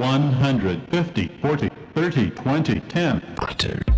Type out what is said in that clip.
150, 40, 30, 20, 10.